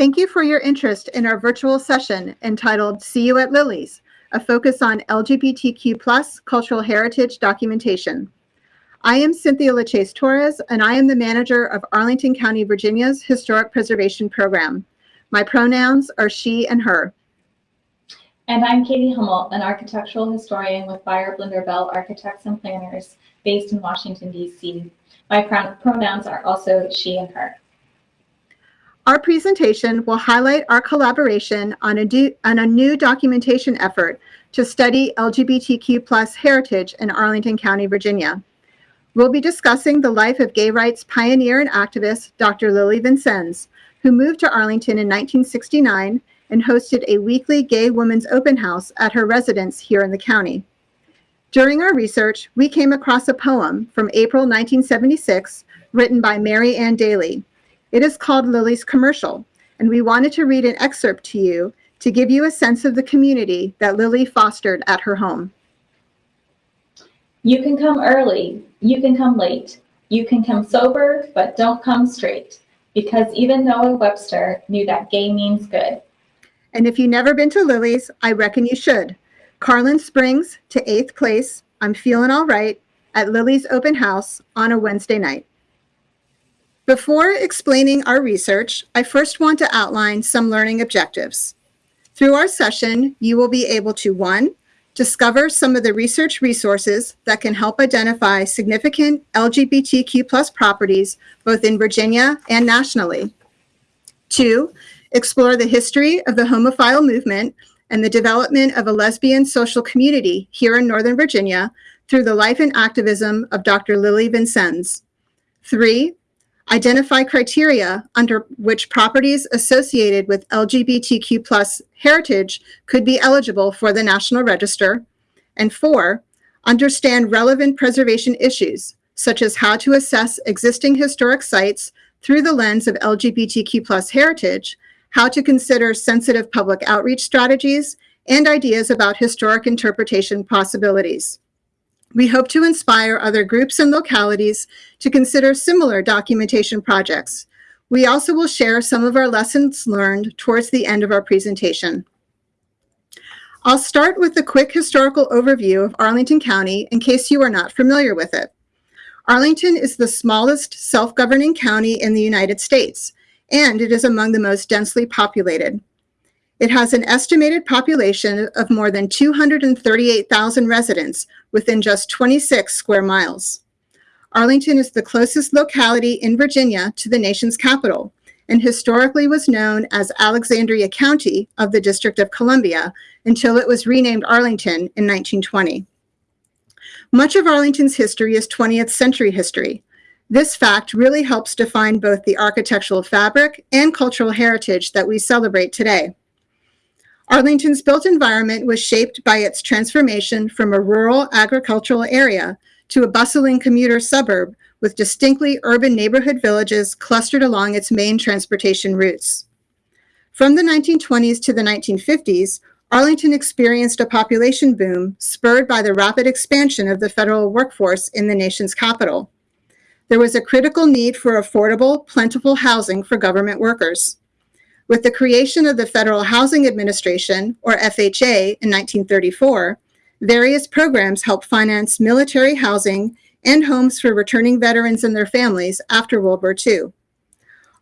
Thank you for your interest in our virtual session entitled See You at Lily's, a focus on LGBTQ plus cultural heritage documentation. I am Cynthia Liccese-Torres, and I am the manager of Arlington County, Virginia's Historic Preservation Program. My pronouns are she and her. And I'm Katie Hummel, an architectural historian with Beyer Blinder Belle Architects and Planners based in Washington, D.C. My pronouns are also she and her. Our presentation will highlight our collaboration on a, on a new documentation effort to study LGBTQ plus heritage in Arlington County, Virginia. We'll be discussing the life of gay rights pioneer and activist Dr. Lily Vincenz, who moved to Arlington in 1969 and hosted a weekly gay women's open house at her residence here in the county. During our research, we came across a poem from April 1976 written by Mary Ann Daly. It is called Lily's Commercial, and we wanted to read an excerpt to you to give you a sense of the community that Lily fostered at her home. You can come early, you can come late, you can come sober, but don't come straight, because even Noah Webster knew that gay means good. And if you've never been to Lily's, I reckon you should. Carlin Springs to 8th Place, I'm Feeling All Right, at Lily's Open House on a Wednesday night. Before explaining our research, I first want to outline some learning objectives. Through our session, you will be able to, one, discover some of the research resources that can help identify significant LGBTQ plus properties both in Virginia and nationally. Two, explore the history of the homophile movement and the development of a lesbian social community here in Northern Virginia through the life and activism of Dr. Lily Vincenz. Three, identify criteria under which properties associated with LGBTQ plus heritage could be eligible for the National Register. And four, understand relevant preservation issues, such as how to assess existing historic sites through the lens of LGBTQ plus heritage how to consider sensitive public outreach strategies, and ideas about historic interpretation possibilities. We hope to inspire other groups and localities to consider similar documentation projects. We also will share some of our lessons learned towards the end of our presentation. I'll start with a quick historical overview of Arlington County in case you are not familiar with it. Arlington is the smallest self-governing county in the United States, and it is among the most densely populated. It has an estimated population of more than 238,000 residents within just 26 square miles. Arlington is the closest locality in Virginia to the nation's capital and historically was known as Alexandria County of the District of Columbia until it was renamed Arlington in 1920. Much of Arlington's history is 20th century history, this fact really helps define both the architectural fabric and cultural heritage that we celebrate today. Arlington's built environment was shaped by its transformation from a rural agricultural area to a bustling commuter suburb with distinctly urban neighborhood villages clustered along its main transportation routes. From the 1920s to the 1950s, Arlington experienced a population boom spurred by the rapid expansion of the federal workforce in the nation's capital there was a critical need for affordable, plentiful housing for government workers. With the creation of the Federal Housing Administration, or FHA, in 1934, various programs helped finance military housing and homes for returning veterans and their families after World War II.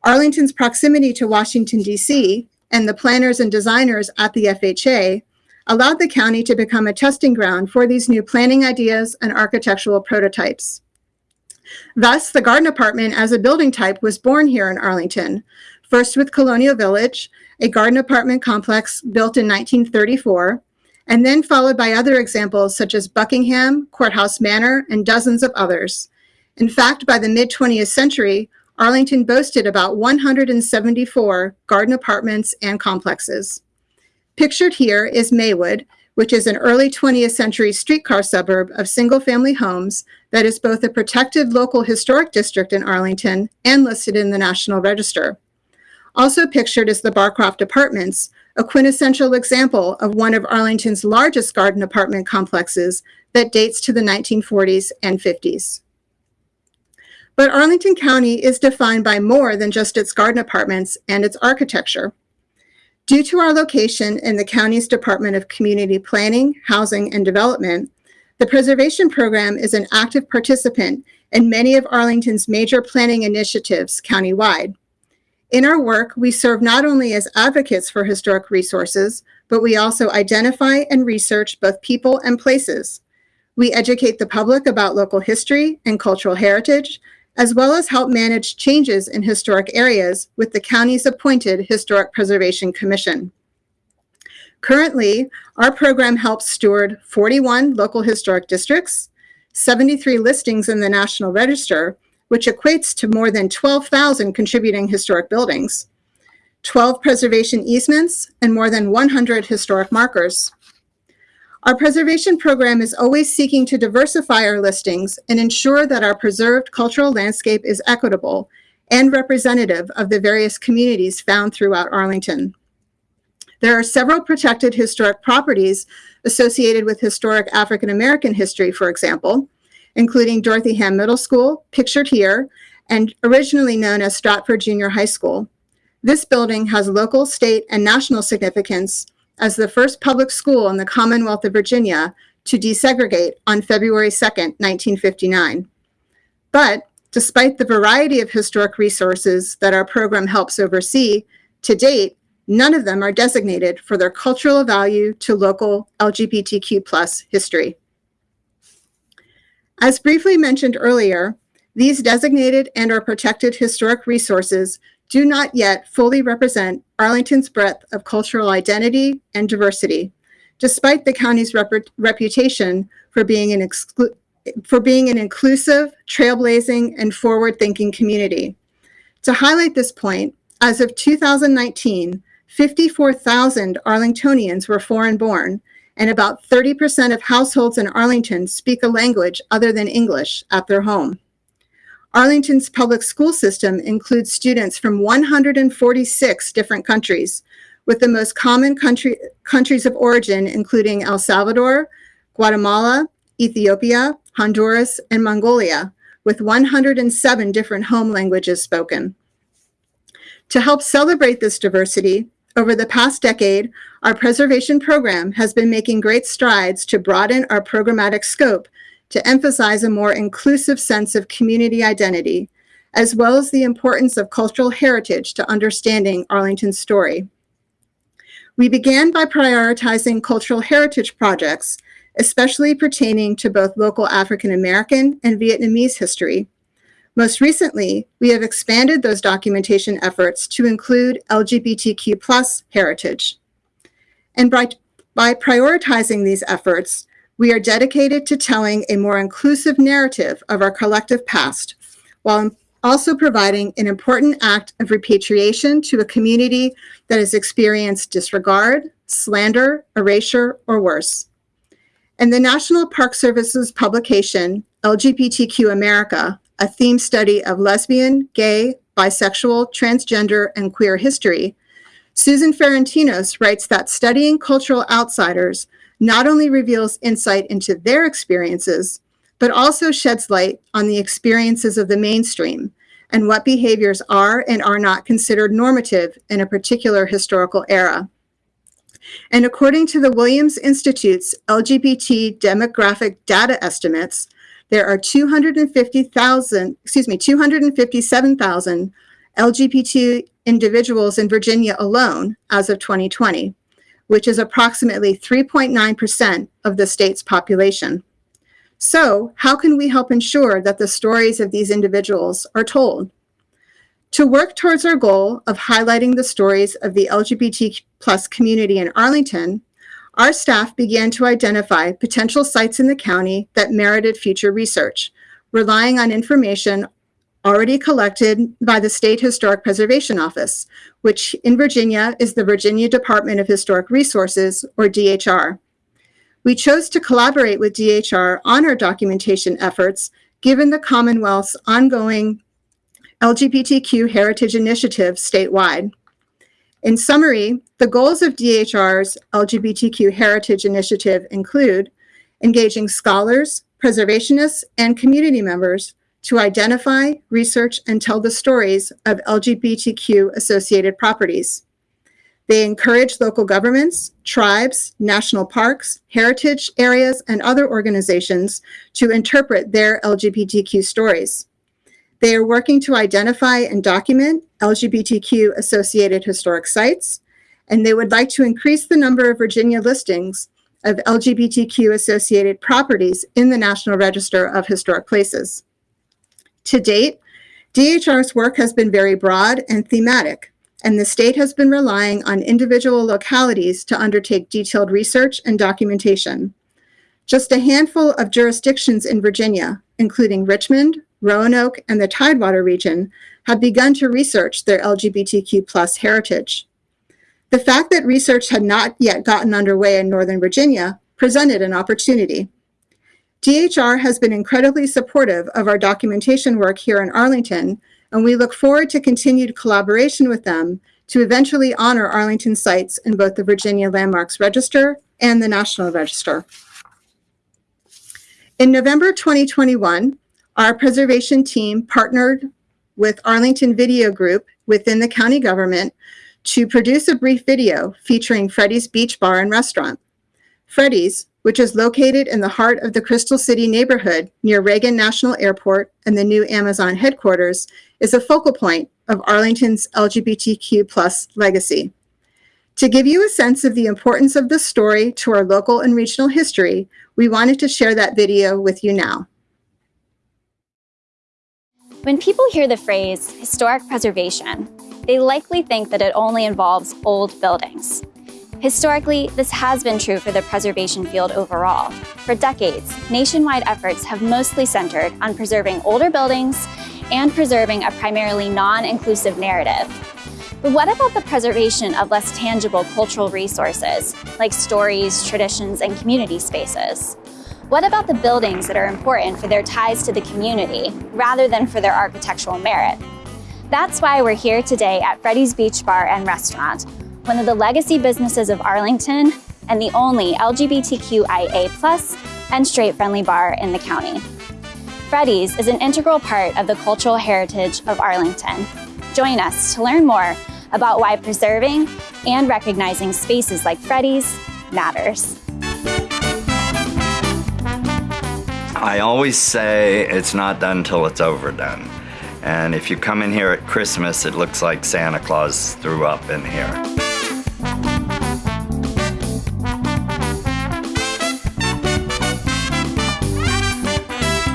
Arlington's proximity to Washington, D.C., and the planners and designers at the FHA allowed the county to become a testing ground for these new planning ideas and architectural prototypes. Thus, the garden apartment as a building type was born here in Arlington, first with Colonial Village, a garden apartment complex built in 1934, and then followed by other examples such as Buckingham, Courthouse Manor, and dozens of others. In fact, by the mid-20th century, Arlington boasted about 174 garden apartments and complexes. Pictured here is Maywood, which is an early 20th century streetcar suburb of single-family homes that is both a protected local historic district in Arlington and listed in the National Register. Also pictured is the Barcroft Apartments, a quintessential example of one of Arlington's largest garden apartment complexes that dates to the 1940s and 50s. But Arlington County is defined by more than just its garden apartments and its architecture. Due to our location in the county's Department of Community Planning, Housing, and Development, the Preservation Program is an active participant in many of Arlington's major planning initiatives countywide. In our work, we serve not only as advocates for historic resources, but we also identify and research both people and places. We educate the public about local history and cultural heritage, as well as help manage changes in historic areas with the county's appointed Historic Preservation Commission. Currently, our program helps steward 41 local historic districts, 73 listings in the National Register, which equates to more than 12,000 contributing historic buildings, 12 preservation easements, and more than 100 historic markers. Our preservation program is always seeking to diversify our listings and ensure that our preserved cultural landscape is equitable and representative of the various communities found throughout Arlington. There are several protected historic properties associated with historic African American history, for example, including Dorothy Hamm Middle School, pictured here, and originally known as Stratford Junior High School. This building has local, state, and national significance as the first public school in the Commonwealth of Virginia to desegregate on February 2, 1959. But despite the variety of historic resources that our program helps oversee, to date, none of them are designated for their cultural value to local LGBTQ plus history. As briefly mentioned earlier, these designated and or protected historic resources do not yet fully represent Arlington's breadth of cultural identity and diversity, despite the county's rep reputation for being, an for being an inclusive, trailblazing, and forward-thinking community. To highlight this point, as of 2019, 54,000 Arlingtonians were foreign-born, and about 30% of households in Arlington speak a language other than English at their home. Arlington's public school system includes students from 146 different countries, with the most common country, countries of origin including El Salvador, Guatemala, Ethiopia, Honduras, and Mongolia, with 107 different home languages spoken. To help celebrate this diversity, over the past decade, our preservation program has been making great strides to broaden our programmatic scope to emphasize a more inclusive sense of community identity, as well as the importance of cultural heritage to understanding Arlington's story. We began by prioritizing cultural heritage projects, especially pertaining to both local African American and Vietnamese history. Most recently, we have expanded those documentation efforts to include LGBTQ plus heritage. And by, by prioritizing these efforts, we are dedicated to telling a more inclusive narrative of our collective past, while also providing an important act of repatriation to a community that has experienced disregard, slander, erasure, or worse. In the National Park Service's publication, LGBTQ America, a theme study of lesbian, gay, bisexual, transgender, and queer history, Susan Ferentinos writes that studying cultural outsiders not only reveals insight into their experiences, but also sheds light on the experiences of the mainstream and what behaviors are and are not considered normative in a particular historical era. And according to the Williams Institute's LGBT demographic data estimates, there are 250,000, excuse me, 257,000 LGBT individuals in Virginia alone as of 2020 which is approximately 3.9% of the state's population. So how can we help ensure that the stories of these individuals are told? To work towards our goal of highlighting the stories of the LGBT plus community in Arlington, our staff began to identify potential sites in the county that merited future research, relying on information already collected by the State Historic Preservation Office, which in Virginia is the Virginia Department of Historic Resources, or DHR. We chose to collaborate with DHR on our documentation efforts, given the Commonwealth's ongoing LGBTQ heritage initiative statewide. In summary, the goals of DHR's LGBTQ heritage initiative include engaging scholars, preservationists, and community members to identify, research, and tell the stories of LGBTQ associated properties. They encourage local governments, tribes, national parks, heritage areas, and other organizations to interpret their LGBTQ stories. They are working to identify and document LGBTQ associated historic sites, and they would like to increase the number of Virginia listings of LGBTQ associated properties in the National Register of Historic Places. To date, DHR's work has been very broad and thematic, and the state has been relying on individual localities to undertake detailed research and documentation. Just a handful of jurisdictions in Virginia, including Richmond, Roanoke, and the Tidewater region, have begun to research their LGBTQ plus heritage. The fact that research had not yet gotten underway in Northern Virginia presented an opportunity. DHR has been incredibly supportive of our documentation work here in Arlington, and we look forward to continued collaboration with them to eventually honor Arlington sites in both the Virginia Landmarks Register and the National Register. In November 2021, our preservation team partnered with Arlington Video Group within the county government to produce a brief video featuring Freddy's Beach Bar and Restaurant. Freddy's, which is located in the heart of the Crystal City neighborhood near Reagan National Airport and the new Amazon headquarters, is a focal point of Arlington's LGBTQ plus legacy. To give you a sense of the importance of this story to our local and regional history, we wanted to share that video with you now. When people hear the phrase historic preservation, they likely think that it only involves old buildings. Historically, this has been true for the preservation field overall. For decades, nationwide efforts have mostly centered on preserving older buildings and preserving a primarily non-inclusive narrative. But what about the preservation of less tangible cultural resources, like stories, traditions, and community spaces? What about the buildings that are important for their ties to the community, rather than for their architectural merit? That's why we're here today at Freddy's Beach Bar and Restaurant, one of the legacy businesses of Arlington and the only LGBTQIA+ and straight-friendly bar in the county. Freddy's is an integral part of the cultural heritage of Arlington. Join us to learn more about why preserving and recognizing spaces like Freddy's matters. I always say it's not done till it's overdone. And if you come in here at Christmas, it looks like Santa Claus threw up in here.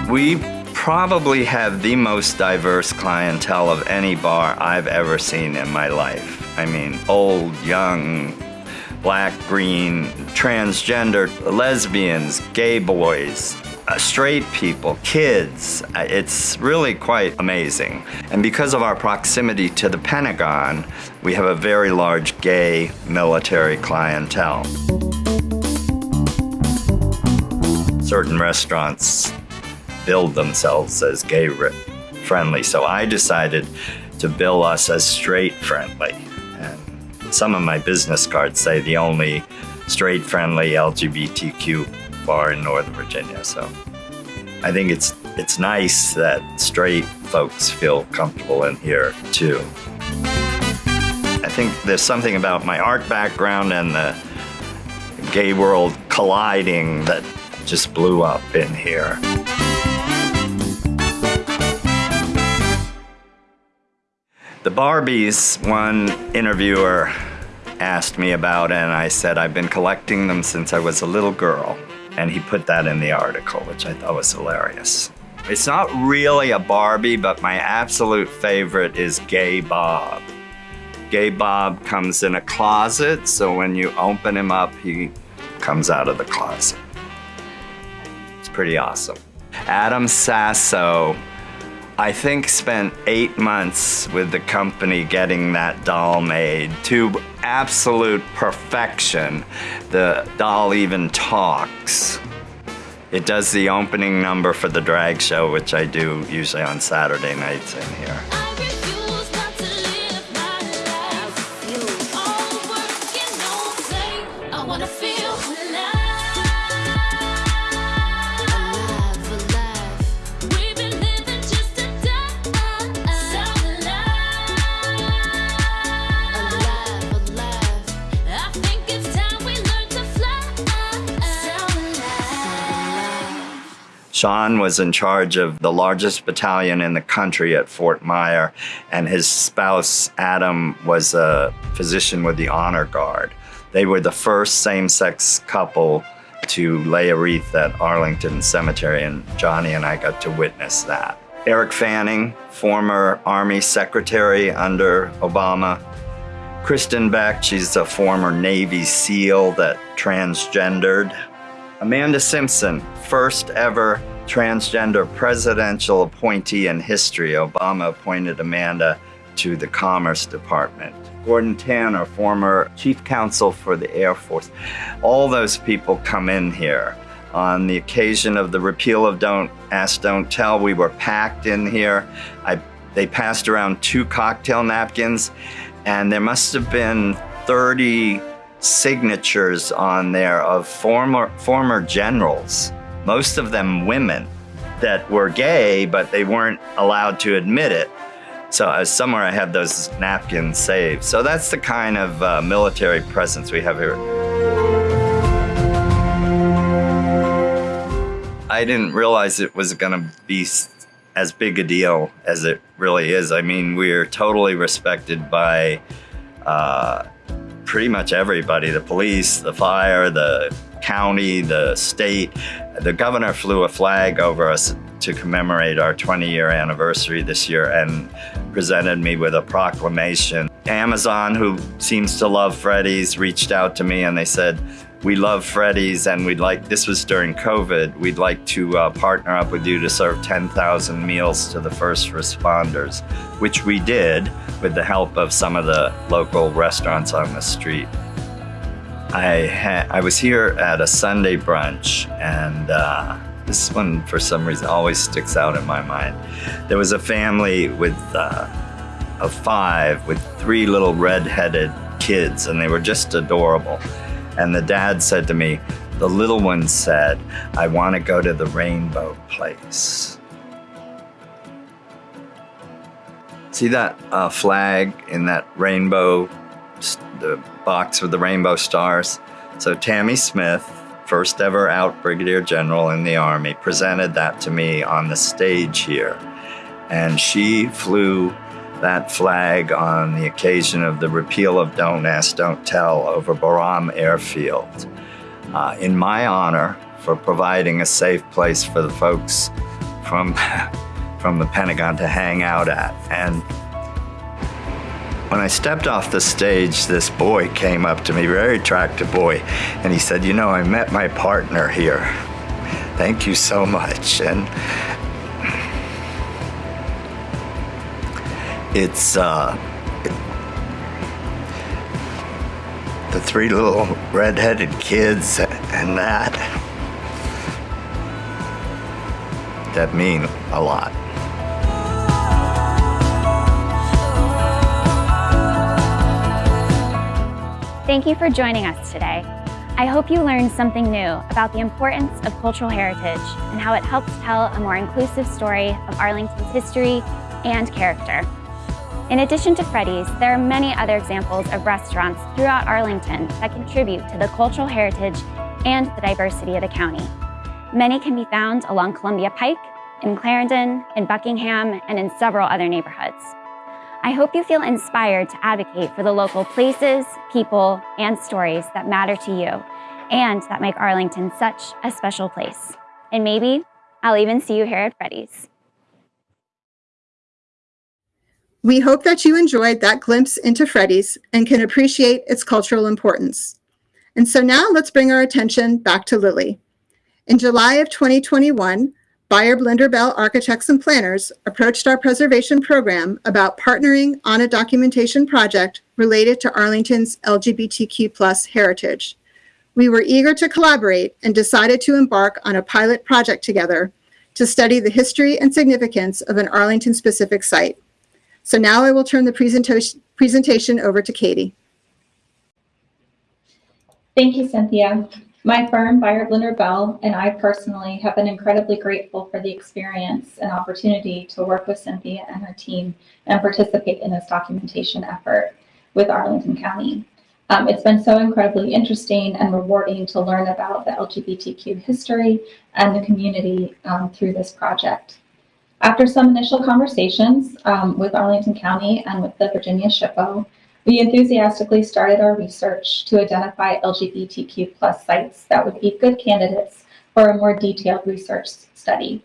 We probably have the most diverse clientele of any bar I've ever seen in my life. I mean, old, young, black, green, transgender, lesbians, gay boys, uh, straight people, kids. Uh, it's really quite amazing. And because of our proximity to the Pentagon, we have a very large gay military clientele. Certain restaurants build themselves as gay friendly, so I decided to bill us as straight friendly. Some of my business cards say the only straight friendly LGBTQ bar in Northern Virginia. So I think it's it's nice that straight folks feel comfortable in here too. I think there's something about my art background and the gay world colliding that just blew up in here. The Barbies, one interviewer asked me about, and I said, I've been collecting them since I was a little girl. And he put that in the article, which I thought was hilarious. It's not really a Barbie, but my absolute favorite is Gay Bob. Gay Bob comes in a closet, so when you open him up, he comes out of the closet. It's pretty awesome. Adam Sasso I think spent eight months with the company getting that doll made to absolute perfection. The doll even talks. It does the opening number for the drag show, which I do usually on Saturday nights in here. Sean was in charge of the largest battalion in the country at Fort Myer, and his spouse, Adam, was a physician with the Honor Guard. They were the first same sex couple to lay a wreath at Arlington Cemetery, and Johnny and I got to witness that. Eric Fanning, former Army Secretary under Obama. Kristin Beck, she's a former Navy SEAL that transgendered. Amanda Simpson, first ever transgender presidential appointee in history. Obama appointed Amanda to the Commerce Department. Gordon Tanner, former chief counsel for the Air Force. All those people come in here. On the occasion of the repeal of Don't Ask, Don't Tell, we were packed in here. I, they passed around two cocktail napkins, and there must have been 30 signatures on there of former, former generals, most of them women, that were gay, but they weren't allowed to admit it. So uh, somewhere I have those napkins saved. So that's the kind of uh, military presence we have here. I didn't realize it was going to be as big a deal as it really is. I mean, we're totally respected by uh, pretty much everybody the police, the fire, the county, the state. The governor flew a flag over us to commemorate our 20 year anniversary this year and presented me with a proclamation. Amazon, who seems to love Freddy's, reached out to me and they said, we love Freddy's and we'd like, this was during COVID, we'd like to uh, partner up with you to serve 10,000 meals to the first responders, which we did with the help of some of the local restaurants on the street. I, ha- I was here at a Sunday brunch and uh, this one for some reason always sticks out in my mind. There was a family with uh, of five with three little red-headed kids and they were just adorable. And the dad said to me, the little one said, I want to go to the rainbow place. See that uh, flag in that rainbow, the box with the rainbow stars? So Tammy Smith, first ever out brigadier general in the Army, presented that to me on the stage here. And she flew that flag on the occasion of the repeal of Don't Ask, Don't Tell over Bagram Airfield uh, in my honor for providing a safe place for the folks from, from the Pentagon to hang out at. And when I stepped off the stage, this boy came up to me, very attractive boy, and he said, You know, I met my partner here. Thank you so much. And it's uh, the three little red-headed kids and that that mean a lot. Thank you for joining us today. I hope you learned something new about the importance of cultural heritage and how it helps tell a more inclusive story of Arlington's history and character. In addition to Freddy's, there are many other examples of restaurants throughout Arlington that contribute to the cultural heritage and the diversity of the county. Many can be found along Columbia Pike, in Clarendon, in Buckingham, and in several other neighborhoods. I hope you feel inspired to advocate for the local places, people, and stories that matter to you and that make Arlington such a special place. And maybe I'll even see you here at Freddy's. We hope that you enjoyed that glimpse into Freddy's and can appreciate its cultural importance. And so now let's bring our attention back to Lily. In July of 2021, Beyer Blinder Belle Architects and Planners approached our preservation program about partnering on a documentation project related to Arlington's LGBTQ plus heritage. We were eager to collaborate and decided to embark on a pilot project together to study the history and significance of an Arlington-specific site. So now I will turn the presentation, presentation over to Katie. Thank you, Cynthia. My firm, Beyer Blinder Belle, and I personally have been incredibly grateful for the experience and opportunity to work with Cynthia and her team and participate in this documentation effort with Arlington County. Um, it's been so incredibly interesting and rewarding to learn about the LGBTQ history and the community um, through this project. After some initial conversations um, with Arlington County and with the Virginia SHPO, we enthusiastically started our research to identify LGBTQ plus sites that would be good candidates for a more detailed research study.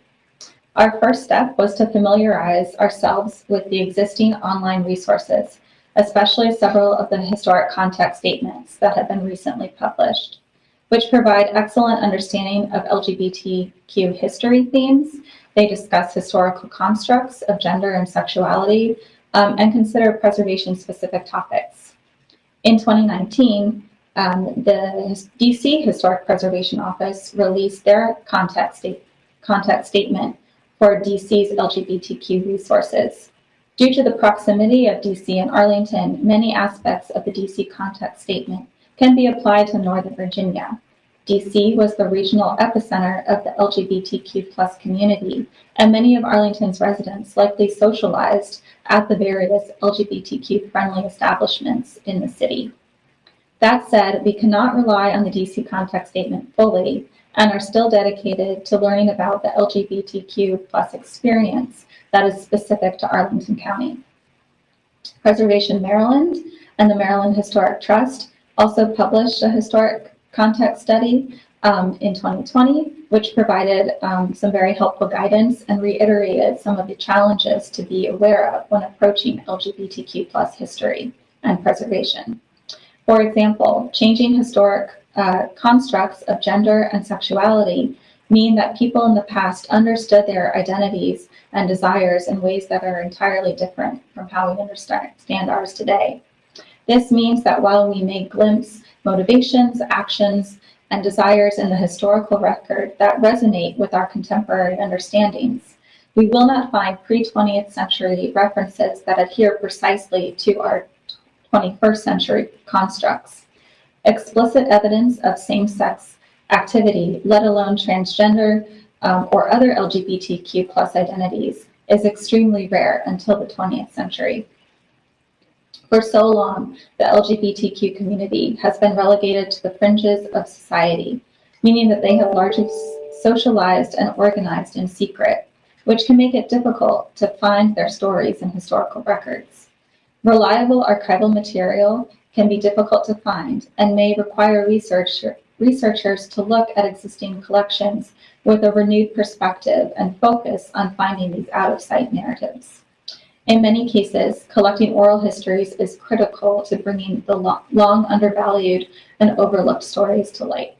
Our first step was to familiarize ourselves with the existing online resources, especially several of the historic context statements that have been recently published, which provide excellent understanding of LGBTQ history themes. They discuss historical constructs of gender and sexuality um, and consider preservation-specific topics. In 2019, um, the DC Historic Preservation Office released their context, sta context statement for DC's LGBTQ resources. Due to the proximity of DC and Arlington, many aspects of the DC context statement can be applied to Northern Virginia. DC was the regional epicenter of the LGBTQ plus community, and many of Arlington's residents likely socialized at the various LGBTQ friendly establishments in the city. That said, we cannot rely on the DC context statement fully and are still dedicated to learning about the LGBTQ plus experience that is specific to Arlington County. Preservation Maryland and the Maryland Historic Trust also published a historic context study um, in 2020, which provided um, some very helpful guidance and reiterated some of the challenges to be aware of when approaching LGBTQ plus history and preservation. For example, changing historic uh, constructs of gender and sexuality mean that people in the past understood their identities and desires in ways that are entirely different from how we understand ours today. This means that while we may glimpse motivations, actions, and desires in the historical record that resonate with our contemporary understandings, we will not find pre-20th century references that adhere precisely to our 21st century constructs explicit evidence of same-sex activity, let alone transgender um, or other LGBTQ plus identities, is extremely rare until the 20th century. For so long, the LGBTQ community has been relegated to the fringes of society, meaning that they have largely socialized and organized in secret, which can make it difficult to find their stories in historical records. Reliable archival material can be difficult to find and may require researcher, researchers to look at existing collections with a renewed perspective and focus on finding these out-of-sight narratives. In many cases, collecting oral histories is critical to bringing the long, undervalued and overlooked stories to light.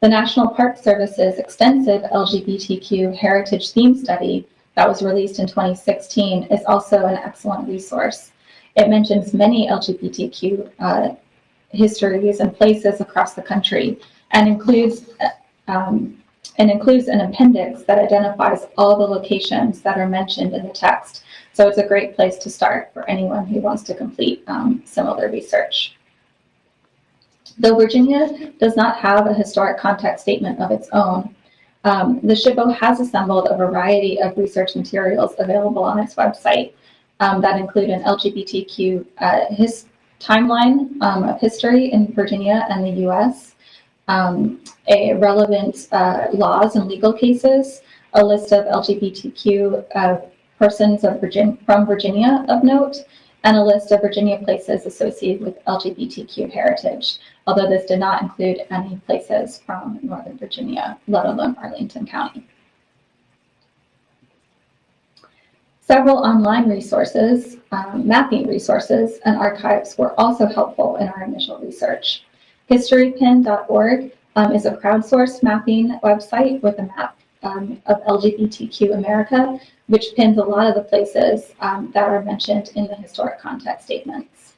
The National Park Service's extensive LGBTQ heritage theme study that was released in 2016 is also an excellent resource. It mentions many LGBTQ uh, histories and places across the country and includes um, and includes an appendix that identifies all the locations that are mentioned in the text. So it's a great place to start for anyone who wants to complete um, similar research. Though Virginia does not have a historic context statement of its own, um, the SHPO has assembled a variety of research materials available on its website um, that include an LGBTQ uh, his timeline um, of history in Virginia and the US, um, a relevant uh, laws and legal cases, a list of LGBTQ uh, persons of Virgin from Virginia of note, and a list of Virginia places associated with LGBTQ heritage, although this did not include any places from Northern Virginia, let alone Arlington County. Several online resources, um, mapping resources, and archives were also helpful in our initial research. HistoryPin.org um, is a crowdsourced mapping website with a map um, of LGBTQ America, which pins a lot of the places um, that are mentioned in the historic context statements.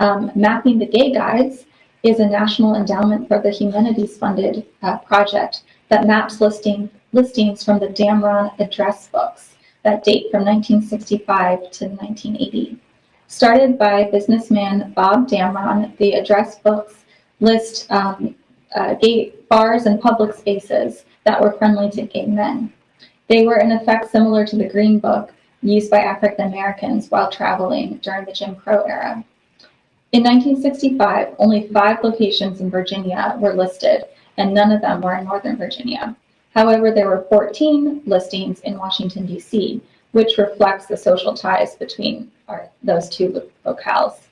Um, Mapping the Gay Guides is a National Endowment for the Humanities funded uh, project that maps listing, listings from the Damron address books that date from 1965 to 1980. Started by businessman Bob Damron, the address books list um, uh, gay bars and public spaces that were friendly to gay men. They were in effect similar to the Green Book used by African Americans while traveling during the Jim Crow era. In 1965, only five locations in Virginia were listed, and none of them were in Northern Virginia. However, there were 14 listings in Washington, D.C., which reflects the social ties between our, those two locales.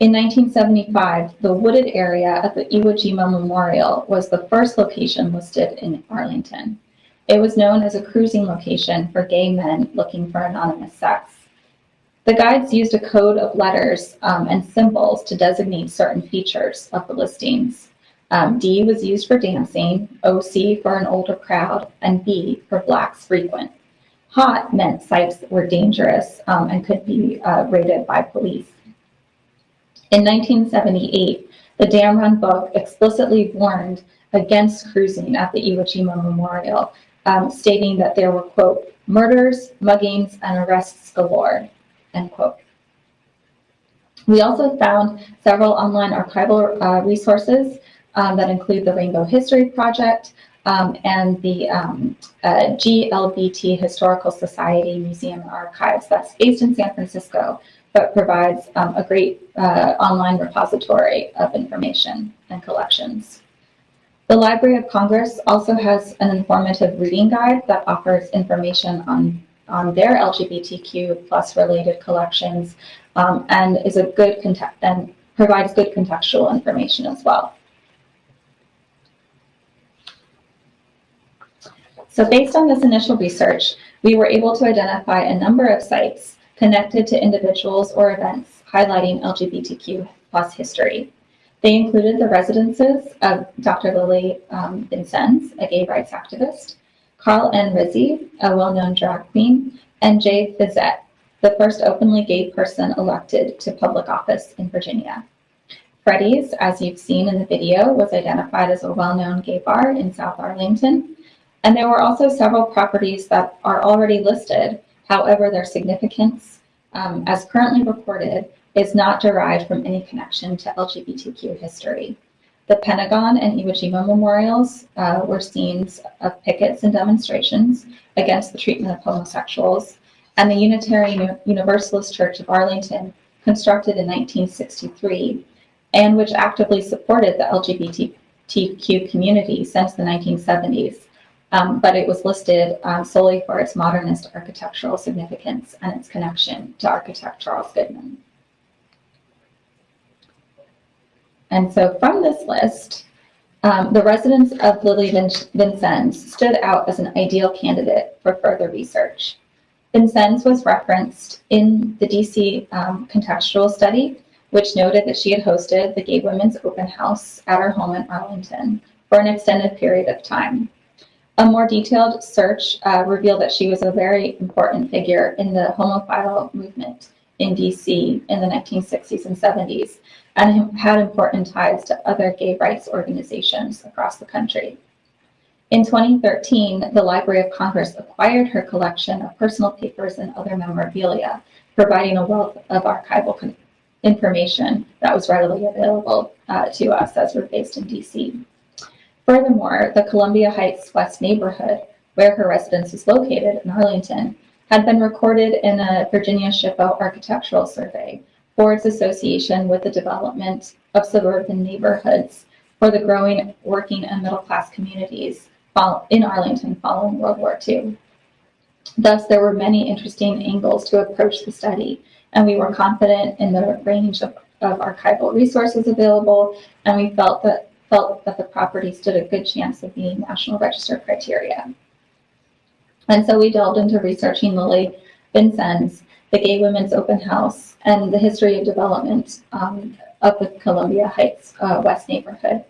In 1975, the wooded area at the Iwo Jima Memorial was the first location listed in Arlington. It was known as a cruising location for gay men looking for anonymous sex. The guides used a code of letters um, and symbols to designate certain features of the listings. Um, D was used for dancing, OC for an older crowd, and B for blacks frequent. Hot meant sites were dangerous um, and could be uh, raided by police. In 1978, the Damron book explicitly warned against cruising at the Iwo Jima Memorial, um, stating that there were, quote, murders, muggings, and arrests galore, end quote. We also found several online archival uh, resources um, that include the Rainbow History Project um, and the um, uh, GLBT Historical Society Museum Archives that's based in San Francisco, but provides um, a great uh, online repository of information and collections. The Library of Congress also has an informative reading guide that offers information on, on their LGBTQ plus related collections um, and is a good context and provides good contextual information as well. So based on this initial research, we were able to identify a number of sites connected to individuals or events highlighting LGBTQ plus history. They included the residences of Dr. Lily um, Vincenz, a gay rights activist, Carl N. Rizzi, a well-known drag queen, and Jay Fisette, the first openly gay person elected to public office in Virginia. Freddy's, as you've seen in the video, was identified as a well-known gay bar in South Arlington. And there were also several properties that are already listed. However, their significance, um, as currently reported, is not derived from any connection to LGBTQ history. The Pentagon and Iwo Jima memorials uh, were scenes of pickets and demonstrations against the treatment of homosexuals, and the Unitarian Universalist Church of Arlington, constructed in 1963, and which actively supported the LGBTQ community since the 1970s. Um, but it was listed um, solely for its modernist architectural significance and its connection to architect Charles Goodman. And so from this list, um, the residence of Lily Vin Vincenz stood out as an ideal candidate for further research. Vincenz was referenced in the DC um, contextual study, which noted that she had hosted the Gay Women's Open House at her home in Arlington for an extended period of time. A more detailed search uh, revealed that she was a very important figure in the homophile movement in DC in the 1960s and 70s, and had important ties to other gay rights organizations across the country. In 2013, the Library of Congress acquired her collection of personal papers and other memorabilia, providing a wealth of archival information that was readily available uh, to us as we're based in DC. Furthermore, the Columbia Heights West neighborhood, where her residence is located in Arlington, had been recorded in a Virginia SHPO architectural survey for its association with the development of suburban neighborhoods for the growing working and middle class communities in Arlington following World War II. Thus, there were many interesting angles to approach the study, and we were confident in the range of, of archival resources available, and we felt that, felt that the property stood a good chance of meeting National Register criteria. And so we delved into researching Lily Vincenz, the Gay Women's Open House, and the history of development um, of the Columbia Heights uh, West neighborhood.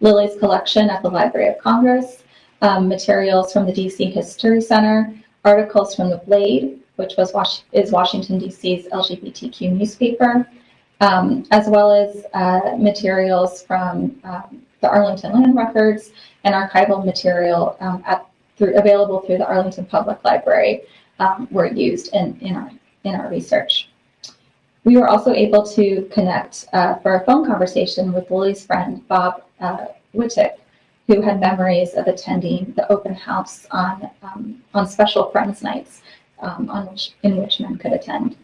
Lily's collection at the Library of Congress, um, materials from the DC History Center, articles from The Blade, which Was is Washington, D.C.'s LGBTQ newspaper, um, as well as uh, materials from um, the Arlington Land Records and archival material um, at, through, available through the Arlington Public Library um, were used in, in, our, in our research. We were also able to connect uh, for a phone conversation with Lily's friend, Bob uh, Wittick, who had memories of attending the open house on, um, on special friends nights um, on which, in which men could attend.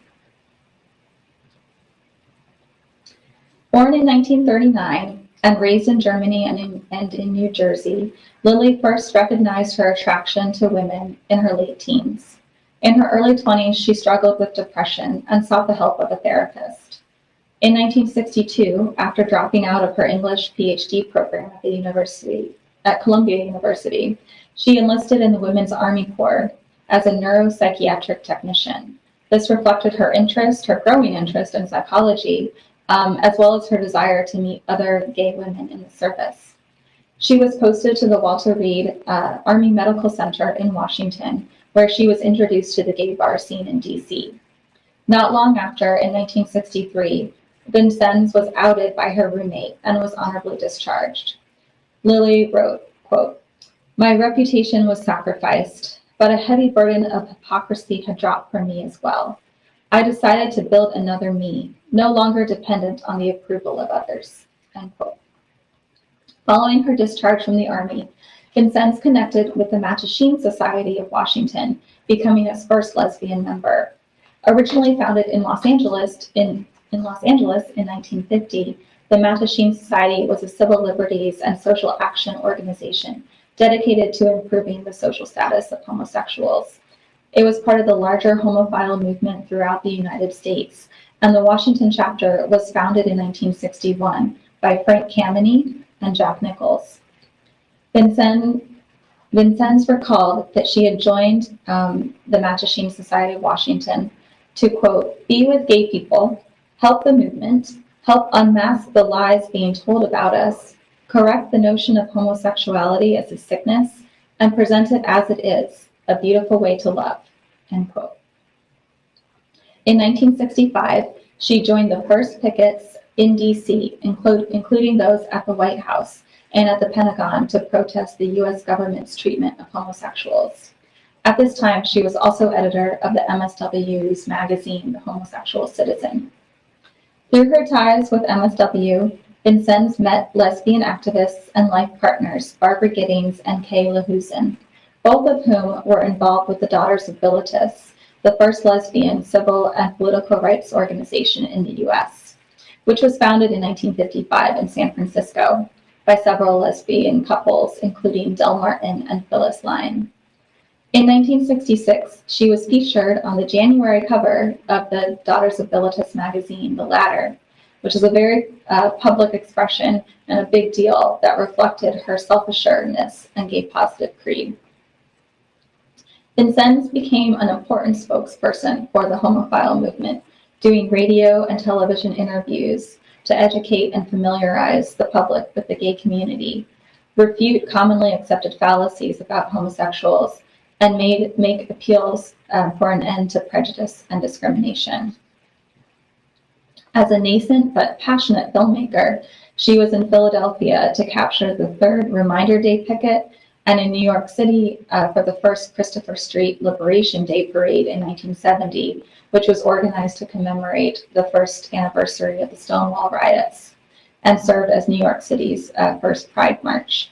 Born in 1939 and raised in Germany and in, and in New Jersey, Lilli first recognized her attraction to women in her late teens. In her early 20s, she struggled with depression and sought the help of a therapist. In 1962, after dropping out of her English PhD program at the university, at Columbia University, she enlisted in the Women's Army Corps as a neuropsychiatric technician. This reflected her interest, her growing interest in psychology, um, as well as her desire to meet other gay women in the service. She was posted to the Walter Reed uh, Army Medical Center in Washington, where she was introduced to the gay bar scene in DC. Not long after, in 1963, Vincenz was outed by her roommate and was honorably discharged. Lilli wrote, quote, My reputation was sacrificed, but a heavy burden of hypocrisy had dropped from me as well. I decided to build another me, no longer dependent on the approval of others. End quote. Following her discharge from the Army, Vincenz connected with the Mattachine Society of Washington, becoming its first lesbian member. Originally founded in Los Angeles in, in Los Angeles in 1950, the Mattachine Society was a civil liberties and social action organization dedicated to improving the social status of homosexuals. It was part of the larger homophile movement throughout the United States, and the Washington chapter was founded in 1961 by Frank Kameny and Jack Nichols. Vincenz, Vincenz recalled that she had joined um, the Mattachine Society of Washington to, quote, be with gay people, help the movement, help unmask the lies being told about us, correct the notion of homosexuality as a sickness, and present it as it is, a beautiful way to love, end quote. In 1965, she joined the first pickets in DC, including those at the White House and at the Pentagon to protest the US government's treatment of homosexuals. At this time, she was also editor of the MSW's magazine, The Homosexual Citizen. Through her ties with MSW, Vincenz met lesbian activists and life partners Barbara Gittings and Kay Lahusen, both of whom were involved with the Daughters of Bilitis, the first lesbian civil and political rights organization in the US, which was founded in 1955 in San Francisco by several lesbian couples, including Del Martin and Phyllis Lyon. In 1966, she was featured on the January cover of the Daughters of Bilitis magazine, The Ladder, which is a very uh, public expression and a big deal that reflected her self-assuredness and gave positive creed. Vincenz became an important spokesperson for the homophile movement, doing radio and television interviews to educate and familiarize the public with the gay community, refute commonly accepted fallacies about homosexuals, and made, make appeals um, for an end to prejudice and discrimination. As a nascent but passionate filmmaker, she was in Philadelphia to capture the third Reminder Day picket and in New York City uh, for the first Christopher Street Liberation Day parade in 1970, which was organized to commemorate the first anniversary of the Stonewall riots and served as New York City's uh, first Pride March.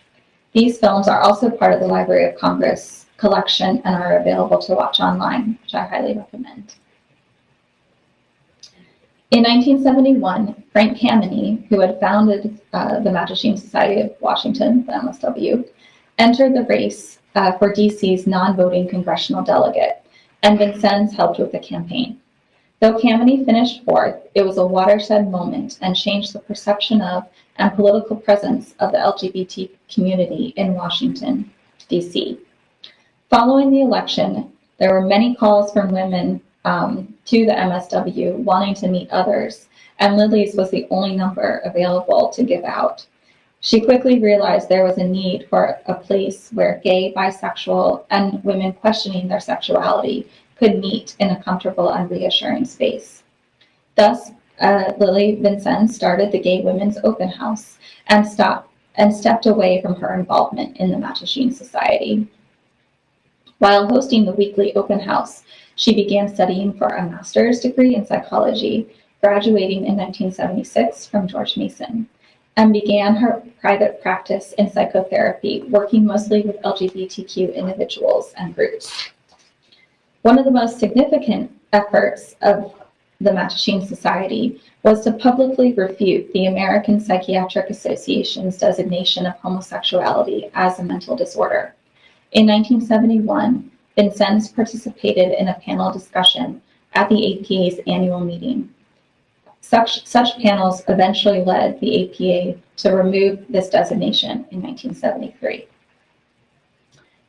These films are also part of the Library of Congress collection and are available to watch online, which I highly recommend. In 1971, Frank Kameny, who had founded uh, the Mattachine Society of Washington, the MSW, entered the race uh, for DC's non-voting congressional delegate, and Vincenz helped with the campaign. Though Kameny finished fourth, it was a watershed moment and changed the perception of and political presence of the LGBT community in Washington, D.C. Following the election, there were many calls from women um, to the MSW wanting to meet others, and Lilli's was the only number available to give out. She quickly realized there was a need for a place where gay, bisexual, and women questioning their sexuality could meet in a comfortable and reassuring space. Thus, uh, Lilli Vincenz started the Gay Women's Open House and stopped and stepped away from her involvement in the Mattachine Society. While hosting the weekly open house, she began studying for a master's degree in psychology, graduating in 1976 from George Mason and began her private practice in psychotherapy, working mostly with LGBTQ individuals and groups. One of the most significant efforts of the Mattachine Society was to publicly refute the American Psychiatric Association's designation of homosexuality as a mental disorder. In 1971, Vincenz participated in a panel discussion at the APA's annual meeting. Such, such panels eventually led the APA to remove this designation in 1973.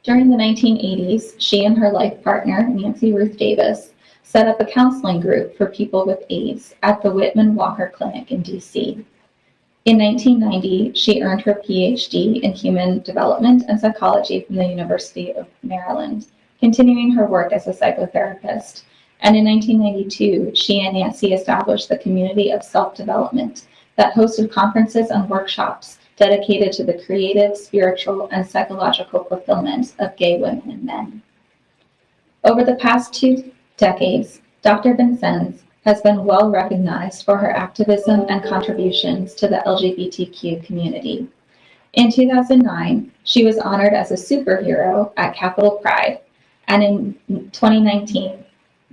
During the 1980s, she and her life partner, Nancy Ruth Davis, set up a counseling group for people with AIDS at the Whitman Walker Clinic in DC. In 1990, she earned her PhD in human development and psychology from the University of Maryland, continuing her work as a psychotherapist. And in 1992, she and Nancy established the community of self-development that hosted conferences and workshops dedicated to the creative, spiritual, and psychological fulfillment of gay women and men. Over the past two decades, Dr. Vincenz has been well recognized for her activism and contributions to the LGBTQ community. In 2009, she was honored as a superhero at Capitol Pride, and in 2019,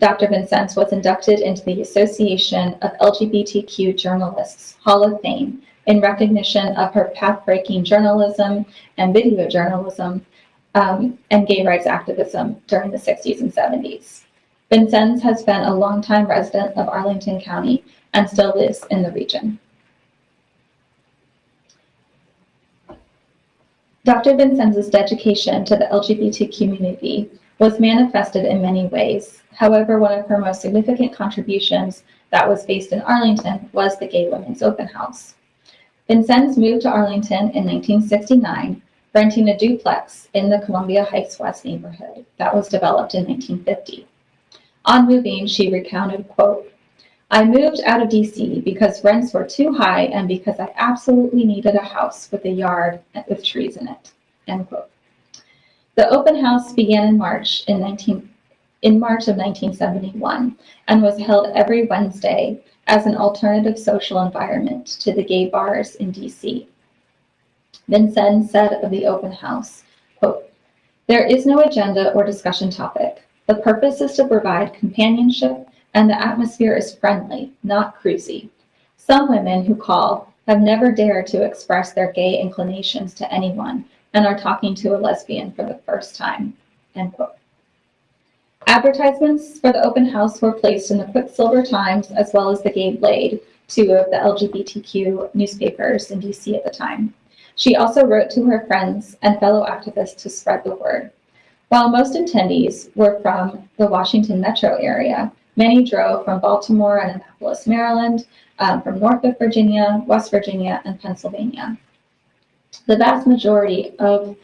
Dr. Vincenz was inducted into the Association of LGBTQ Journalists Hall of Fame in recognition of her path-breaking journalism and video journalism um, and gay rights activism during the 60s and 70s. Vincenz has been a longtime resident of Arlington County and still lives in the region. Dr. Vincenz' dedication to the LGBT community was manifested in many ways. However, one of her most significant contributions that was based in Arlington was the Gay Women's Open House. Vincenz moved to Arlington in 1969, renting a duplex in the Columbia Heights West neighborhood that was developed in 1950. On moving, she recounted, quote, I moved out of DC because rents were too high and because I absolutely needed a house with a yard with trees in it, end quote. The open house began in March in 19, in March of 1971 and was held every Wednesday as an alternative social environment to the gay bars in DC. Vincenz said of the open house, quote, there is no agenda or discussion topic. The purpose is to provide companionship and the atmosphere is friendly, not cruisy. Some women who call have never dared to express their gay inclinations to anyone and are talking to a lesbian for the first time, end quote. Advertisements for the open house were placed in the Quicksilver Times as well as the Gay Blade, two of the LGBTQ newspapers in DC at the time. She also wrote to her friends and fellow activists to spread the word. While most attendees were from the Washington metro area, many drove from Baltimore and Annapolis, Maryland, um, from Norfolk, Virginia, West Virginia, and Pennsylvania. The vast majority of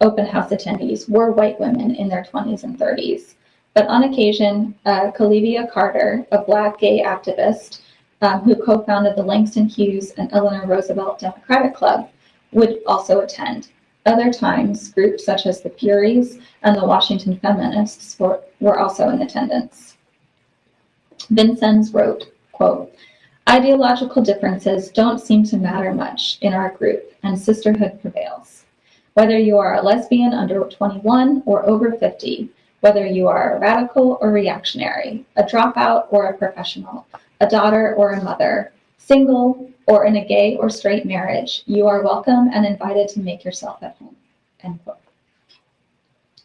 open house attendees were white women in their 20s and 30s. But on occasion, uh, Carter, a Black gay activist um, who co-founded the Langston Hughes and Eleanor Roosevelt Democratic Club, would also attend. Other times, groups such as the Furies and the Washington Feminists were, were also in attendance. Vincenz wrote, quote, Ideological differences don't seem to matter much in our group, and sisterhood prevails. Whether you are a lesbian under 21 or over 50, whether you are a radical or reactionary, a dropout or a professional, a daughter or a mother, single or in a gay or straight marriage, you are welcome and invited to make yourself at home. End quote.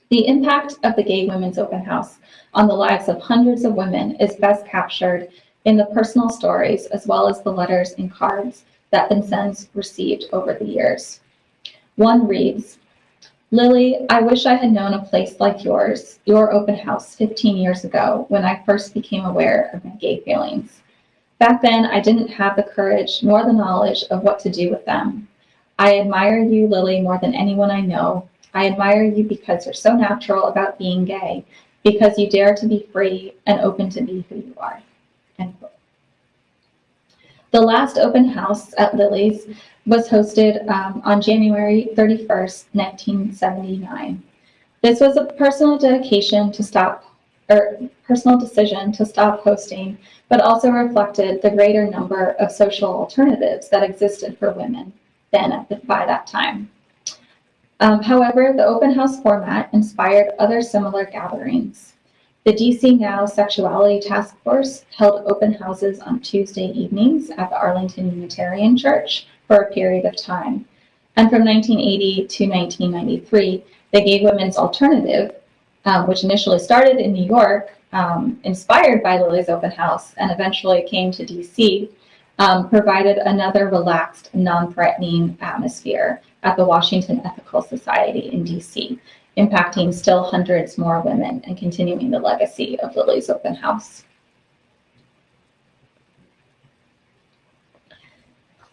The impact of the Gay Women's Open House on the lives of hundreds of women is best captured in the personal stories as well as the letters and cards that Vincenz received over the years. One reads, Lilli, I wish I had known a place like yours, your open house 15 years ago when I first became aware of my gay feelings. Back then, I didn't have the courage nor the knowledge of what to do with them. I admire you, Lilli, more than anyone I know. I admire you because you're so natural about being gay, because you dare to be free and open to be who you are. End quote. The last open house at Lilli's was hosted um, on January 31st, 1979. This was a personal dedication to stop, or personal decision to stop hosting, but also reflected the greater number of social alternatives that existed for women then at the, by that time. Um, however, the open house format inspired other similar gatherings. The DC Now Sexuality Task Force held open houses on Tuesday evenings at the Arlington Unitarian Church for a period of time. And from 1980 to 1993, the Gay Women's Alternative, um, which initially started in New York, um, inspired by Lilli's open house, and eventually came to DC, um, provided another relaxed, non-threatening atmosphere at the Washington Ethical Society in DC, impacting still hundreds more women and continuing the legacy of Lilli's open house.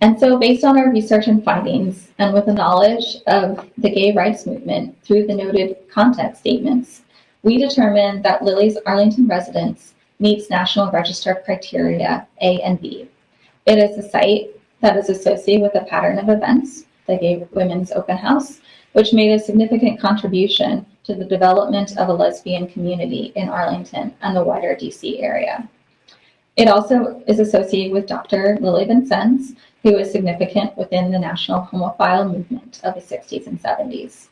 And so based on our research and findings, and with the knowledge of the gay rights movement through the noted content statements, we determined that Lilli's Arlington residence meets National Register criteria A and B. It is a site that is associated with a pattern of events, the Gay Women's Open House, which made a significant contribution to the development of a lesbian community in Arlington and the wider DC area. It also is associated with Dr. Lilli Vincenz, who is significant within the national homophile movement of the 60s and 70s.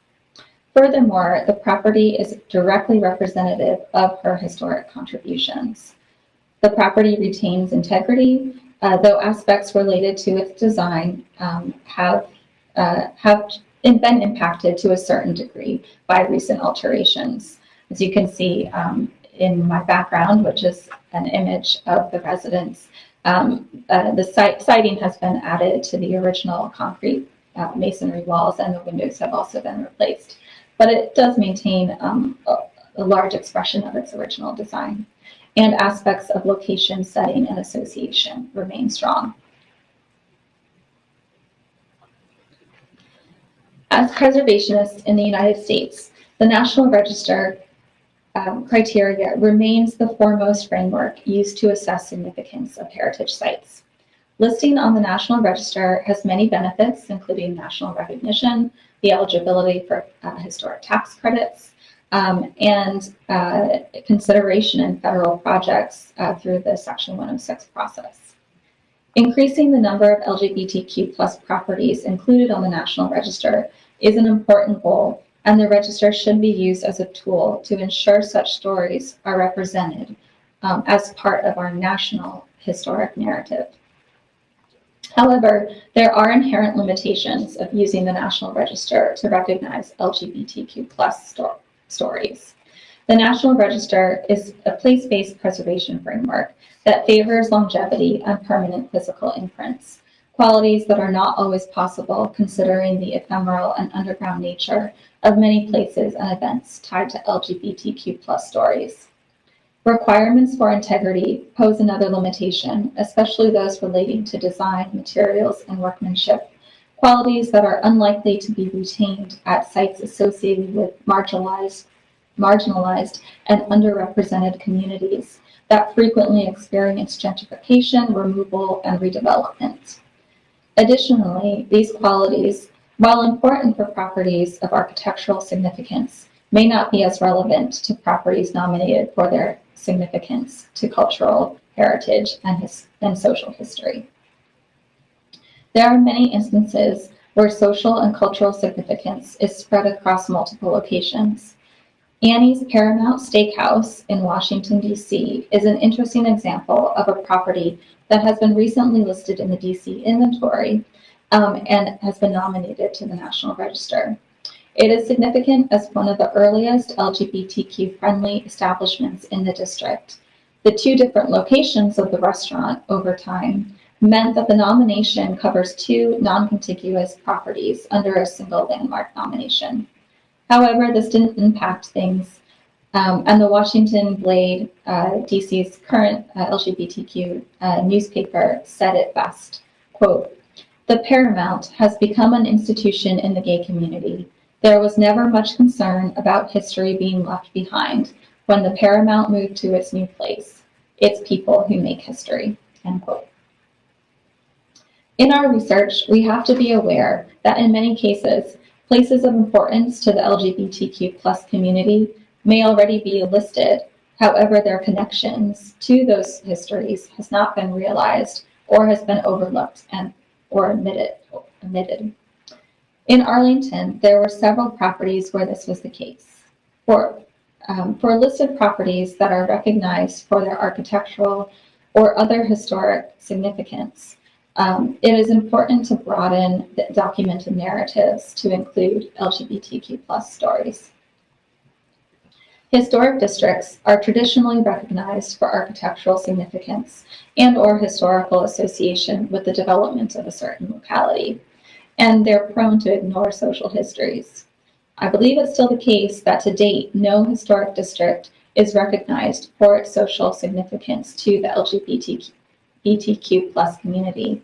Furthermore, the property is directly representative of her historic contributions. The property retains integrity, uh, though aspects related to its design um, have, uh, have been impacted to a certain degree by recent alterations. As you can see um, in my background, which is an image of the residence, um, uh, the site, siding has been added to the original concrete uh, masonry walls and the windows have also been replaced. But it does maintain um, a, a large expression of its original design and aspects of location, setting, and association remain strong. As preservationists in the United States, the National Register um, criteria remains the foremost framework used to assess significance of heritage sites. Listing on the National Register has many benefits, including national recognition, the eligibility for uh, historic tax credits, um, and uh, consideration in federal projects uh, through the Section 106 process. Increasing the number of LGBTQ plus properties included on the National Register is an important goal, and the register should be used as a tool to ensure such stories are represented um, as part of our national historic narrative. However, there are inherent limitations of using the National Register to recognize LGBTQ plus sto stories. The National Register is a place-based preservation framework that favors longevity and permanent physical imprints, qualities that are not always possible considering the ephemeral and underground nature of many places and events tied to LGBTQ plus stories. Requirements for integrity pose another limitation, especially those relating to design, materials, and workmanship, qualities that are unlikely to be retained at sites associated with marginalized, marginalized and underrepresented communities that frequently experience gentrification, removal, and redevelopment. Additionally, these qualities, while important for properties of architectural significance, may not be as relevant to properties nominated for their significance to cultural heritage and, his, and social history. There are many instances where social and cultural significance is spread across multiple locations. Annie's Paramount Steakhouse in Washington, D.C. is an interesting example of a property that has been recently listed in the D.C. inventory um, and has been nominated to the National Register. It is significant as one of the earliest LGBTQ-friendly establishments in the district. The two different locations of the restaurant over time meant that the nomination covers two non-contiguous properties under a single landmark nomination. However, this didn't impact things, um, and the Washington Blade, uh, DC's current uh, LGBTQ uh, newspaper, said it best, quote, the Paramount has become an institution in the gay community there was never much concern about history being left behind when the Paramount moved to its new place. It's people who make history, end quote. In our research, we have to be aware that in many cases, places of importance to the LGBTQ plus community may already be listed. However, their connections to those histories has not been realized or has been overlooked and or omitted. omitted. In Arlington, there were several properties where this was the case. For, um, for listed properties that are recognized for their architectural or other historic significance. Um, it is important to broaden the documented narratives to include LGBTQ plus stories. Historic districts are traditionally recognized for architectural significance and or historical association with the development of a certain locality, and they're prone to ignore social histories. I believe it's still the case that to date, no historic district is recognized for its social significance to the LGBTQ plus community.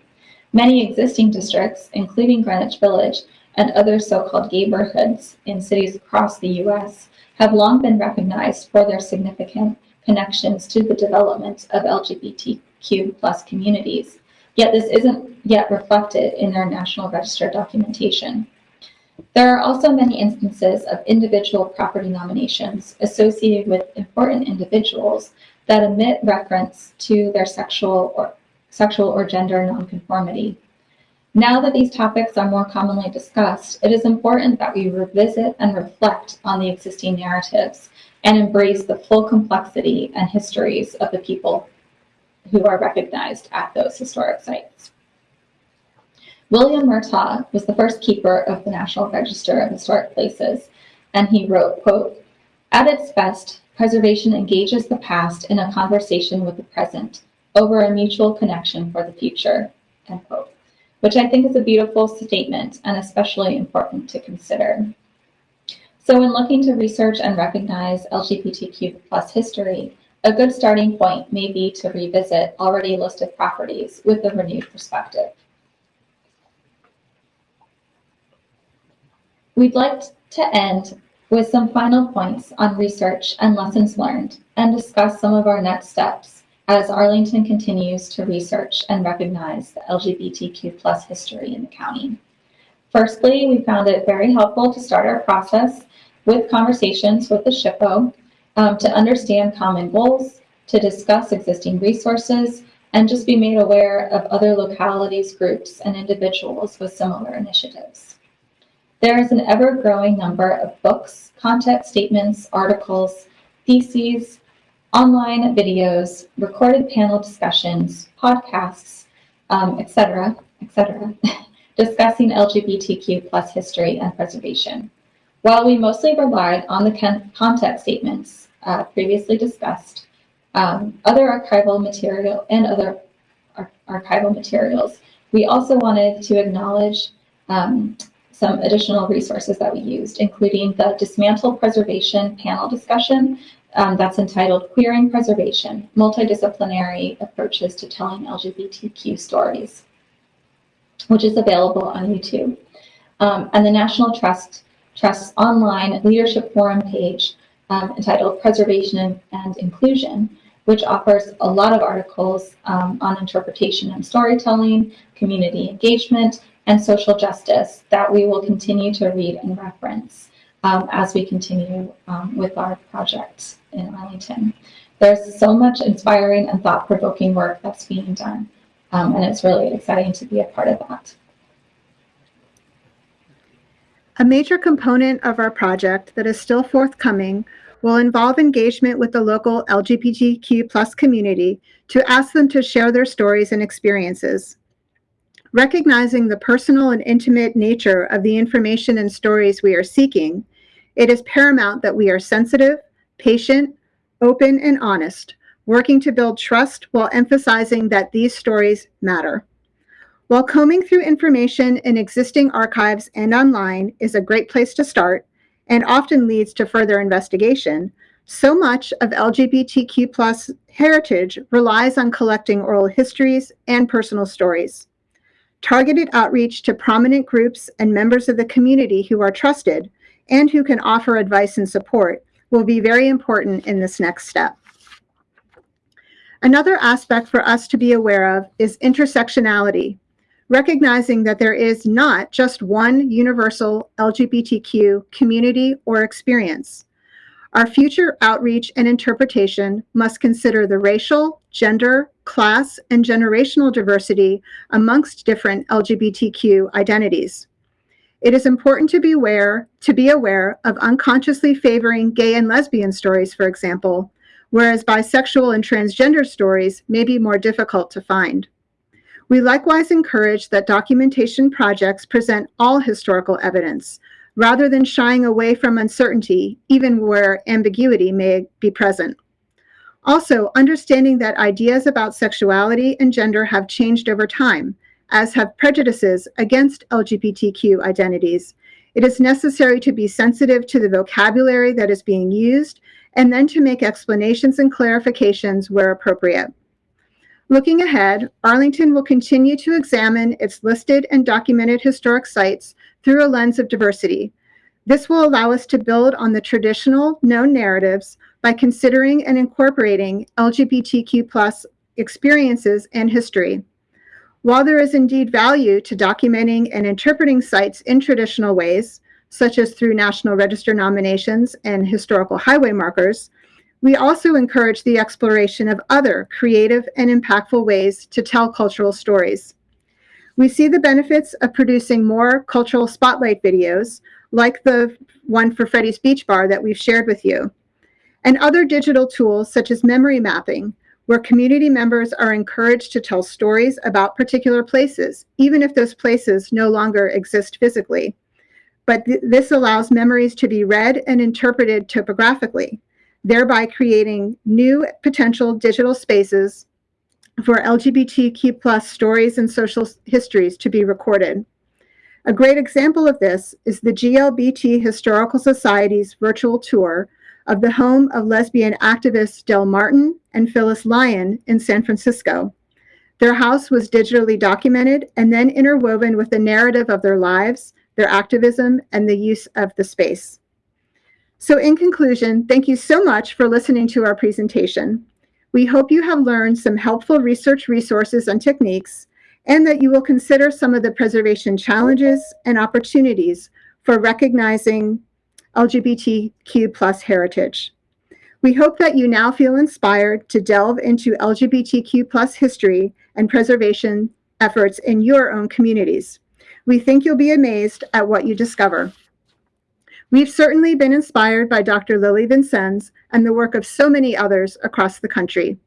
Many existing districts, including Greenwich Village and other so-called neighborhoods in cities across the U.S., have long been recognized for their significant connections to the development of LGBTQ plus communities. Yet this isn't yet reflected in their National Register documentation. There are also many instances of individual property nominations associated with important individuals that omit reference to their sexual or sexual or gender nonconformity. Now that these topics are more commonly discussed, it is important that we revisit and reflect on the existing narratives and embrace the full complexity and histories of the people who are recognized at those historic sites. William Murtagh was the first keeper of the National Register of Historic Places, and he wrote, quote, at its best, preservation engages the past in a conversation with the present over a mutual connection for the future, end quote which I think is a beautiful statement and especially important to consider. So when looking to research and recognize LGBTQ plus history, a good starting point may be to revisit already listed properties with a renewed perspective. We'd like to end with some final points on research and lessons learned and discuss some of our next steps as Arlington continues to research and recognize the LGBTQ plus history in the county. Firstly, we found it very helpful to start our process with conversations with the SHPO um, to understand common goals, to discuss existing resources, and just be made aware of other localities, groups, and individuals with similar initiatives. There is an ever-growing number of books, content statements, articles, theses, online videos, recorded panel discussions, podcasts, um, etc., etc., discussing LGBTQ plus history and preservation. While we mostly relied on the content statements uh, previously discussed, um, other archival material and other ar archival materials, we also wanted to acknowledge um, some additional resources that we used, including the Dismantle Preservation panel discussion um, that's entitled Queering Preservation, Multidisciplinary Approaches to Telling LGBTQ Stories, which is available on YouTube. Um, and the National Trust Trust's online leadership forum page um, entitled Preservation and Inclusion, which offers a lot of articles um, on interpretation and storytelling, community engagement, and social justice that we will continue to read and reference um, as we continue um, with our project in Arlington. There's so much inspiring and thought-provoking work that's being done, um, and it's really exciting to be a part of that. A major component of our project that is still forthcoming will involve engagement with the local LGBTQ plus community to ask them to share their stories and experiences. Recognizing the personal and intimate nature of the information and stories we are seeking, it is paramount that we are sensitive, patient, open, and honest, working to build trust while emphasizing that these stories matter. While combing through information in existing archives and online is a great place to start and often leads to further investigation, so much of LGBTQ plus heritage relies on collecting oral histories and personal stories. Targeted outreach to prominent groups and members of the community who are trusted and who can offer advice and support will be very important in this next step. Another aspect for us to be aware of is intersectionality, recognizing that there is not just one universal LGBTQ community or experience. Our future outreach and interpretation must consider the racial, gender, class, and generational diversity amongst different LGBTQ identities. It is important to be aware, to be aware of unconsciously favoring gay and lesbian stories, for example, whereas bisexual and transgender stories may be more difficult to find. We likewise encourage that documentation projects present all historical evidence, rather than shying away from uncertainty, even where ambiguity may be present. Also, understanding that ideas about sexuality and gender have changed over time, as have prejudices against LGBTQ identities, it is necessary to be sensitive to the vocabulary that is being used and then to make explanations and clarifications where appropriate. Looking ahead, Arlington will continue to examine its listed and documented historic sites through a lens of diversity. This will allow us to build on the traditional known narratives by considering and incorporating LGBTQ plus experiences and history. While there is indeed value to documenting and interpreting sites in traditional ways, such as through National Register nominations and historical highway markers, we also encourage the exploration of other creative and impactful ways to tell cultural stories. We see the benefits of producing more cultural spotlight videos, like the one for Freddie's Beach Bar that we've shared with you, and other digital tools such as memory mapping, where community members are encouraged to tell stories about particular places, even if those places no longer exist physically. But th this allows memories to be read and interpreted topographically, thereby creating new potential digital spaces for LGBTQ plus stories and social histories to be recorded. A great example of this is the GLBT Historical Society's virtual tour of the home of lesbian activists Del Martin and Phyllis Lyon in San Francisco. Their house was digitally documented and then interwoven with the narrative of their lives, their activism, and the use of the space. So in conclusion, thank you so much for listening to our presentation. We hope you have learned some helpful research resources and techniques, and that you will consider some of the preservation challenges and opportunities for recognizing LGBTQ plus heritage. We hope that you now feel inspired to delve into LGBTQ plus history and preservation efforts in your own communities. We think you'll be amazed at what you discover. We've certainly been inspired by Dr. Lilli Vincenz and the work of so many others across the country.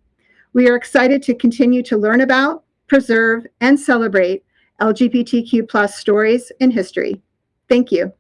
We are excited to continue to learn about, preserve, and celebrate LGBTQ plus stories in history. Thank you.